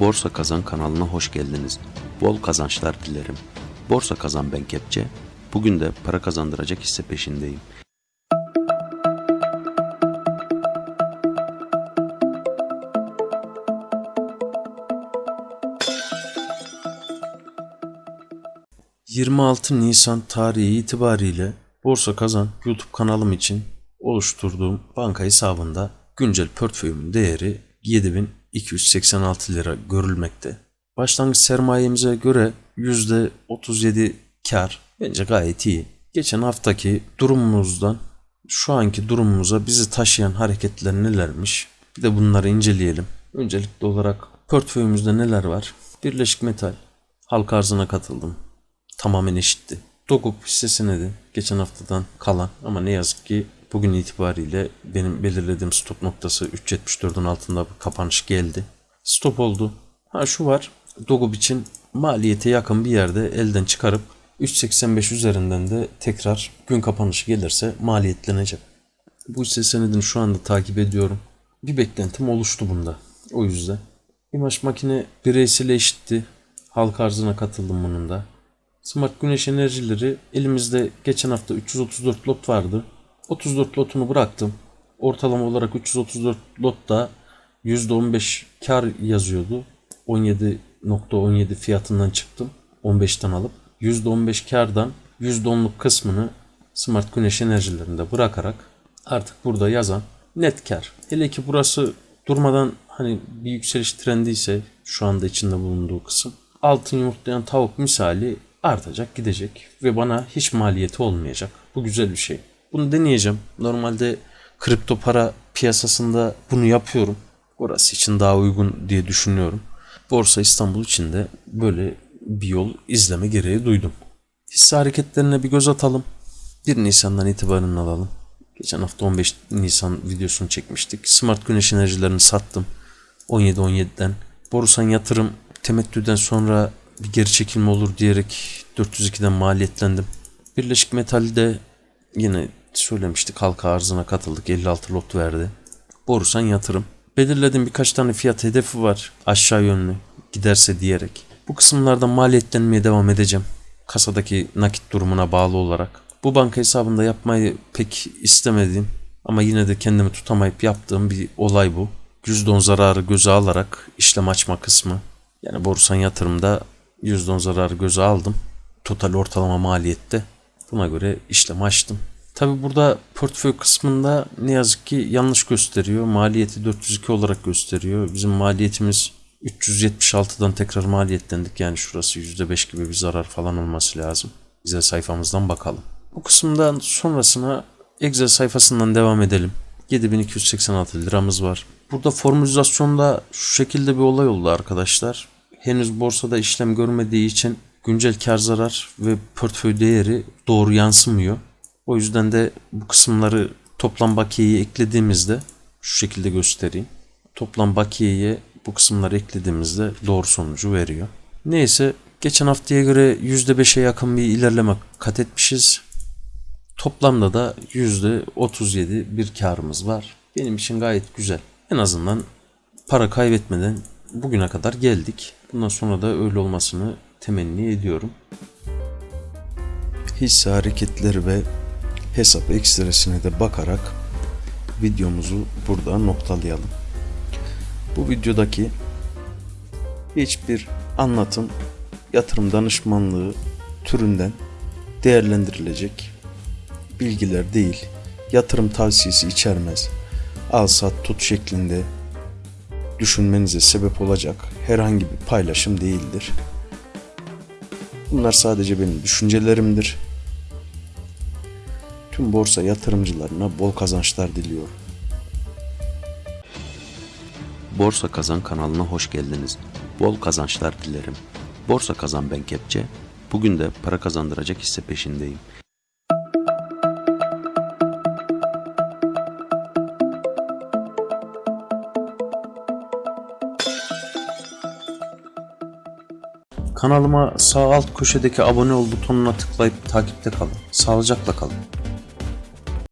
Borsa Kazan kanalına hoş geldiniz. Bol kazançlar dilerim. Borsa Kazan ben Kepçe. Bugün de para kazandıracak hisse peşindeyim. ...26 Nisan tarihi itibariyle Borsa Kazan YouTube kanalım için oluşturduğum banka hesabında güncel portföyümün değeri 7286 lira görülmekte. Başlangıç sermayemize göre %37 kar bence gayet iyi. Geçen haftaki durumumuzdan şu anki durumumuza bizi taşıyan hareketler nelermiş? Bir de bunları inceleyelim. Öncelikli olarak portföyümüzde neler var? Birleşik Metal, halka arzına katıldım. Tamamen eşitti. Dokup hisse senedi geçen haftadan kalan ama ne yazık ki bugün itibariyle benim belirlediğim stop noktası 3.74'ün altında bir kapanış geldi. Stop oldu. Ha şu var. Dogup için maliyete yakın bir yerde elden çıkarıp 3.85 üzerinden de tekrar gün kapanışı gelirse maliyetlenecek. Bu hisse senedini şu anda takip ediyorum. Bir beklentim oluştu bunda. O yüzden. İmaj makine bireysel eşitti. Halk arzına katıldım bunun da. Smart güneş enerjileri elimizde geçen hafta 334 lot vardı. 34 lotunu bıraktım. Ortalama olarak 334 lotta %15 kar yazıyordu. 17.17 fiyatından çıktım. 15'ten alıp %15 kardan %10'luk kısmını smart güneş enerjilerinde bırakarak artık burada yazan net kar. Hele ki burası durmadan hani bir yükseliş trendi ise şu anda içinde bulunduğu kısım altın yumurtlayan tavuk misali artacak gidecek ve bana hiç maliyeti olmayacak. Bu güzel bir şey. Bunu deneyeceğim. Normalde kripto para piyasasında bunu yapıyorum. Orası için daha uygun diye düşünüyorum. Borsa İstanbul için de böyle bir yol izleme gereği duydum. Hisse hareketlerine bir göz atalım. 1 Nisan'dan itibaren alalım. Geçen hafta 15 Nisan videosunu çekmiştik. Smart güneş enerjilerini sattım. 17-17'den. Borusan yatırım temettüden sonra bir geri çekilme olur diyerek 402'den maliyetlendim. Birleşik Metal'de yine söylemiştik halka arzına katıldık 56 lot verdi. Borusan yatırım. Belirledim birkaç tane fiyat hedefi var aşağı yönlü giderse diyerek. Bu kısımlarda maliyetlenmeye devam edeceğim. Kasadaki nakit durumuna bağlı olarak. Bu banka hesabında yapmayı pek istemediğim ama yine de kendimi tutamayıp yaptığım bir olay bu. %10 zararı göze alarak işlem açma kısmı. Yani borsan yatırımda %10 zararı göze aldım. Total ortalama maliyette. Buna göre işlem açtım. Tabi burada portföy kısmında ne yazık ki yanlış gösteriyor. Maliyeti 402 olarak gösteriyor. Bizim maliyetimiz 376'dan tekrar maliyetlendik. Yani şurası %5 gibi bir zarar falan olması lazım. Excel sayfamızdan bakalım. Bu kısımdan sonrasına Excel sayfasından devam edelim. 7286 liramız var. Burada formülizasyonda şu şekilde bir olay oldu arkadaşlar. Henüz borsada işlem görmediği için güncel kar zarar ve portföy değeri doğru yansımıyor. O yüzden de bu kısımları toplam bakiyeyi eklediğimizde şu şekilde göstereyim. Toplam bakiyeye bu kısımları eklediğimizde doğru sonucu veriyor. Neyse geçen haftaya göre %5'e yakın bir ilerleme kat etmişiz. Toplamda da %37 bir karımız var. Benim için gayet güzel. En azından para kaybetmeden bugüne kadar geldik. Bundan sonra da öyle olmasını temenni ediyorum. Hisse hareketleri ve hesap ekstresine de bakarak videomuzu burada noktalayalım. Bu videodaki hiçbir anlatım yatırım danışmanlığı türünden değerlendirilecek bilgiler değil. Yatırım tavsiyesi içermez. Al sat tut şeklinde düşünmenize sebep olacak herhangi bir paylaşım değildir. Bunlar sadece benim düşüncelerimdir. Tüm borsa yatırımcılarına bol kazançlar diliyorum. Borsa Kazan kanalına hoş geldiniz. Bol kazançlar dilerim. Borsa Kazan ben Kepçe. Bugün de para kazandıracak hisse peşindeyim. Kanalıma sağ alt köşedeki abone ol butonuna tıklayıp takipte kalın. Sağlıcakla kalın.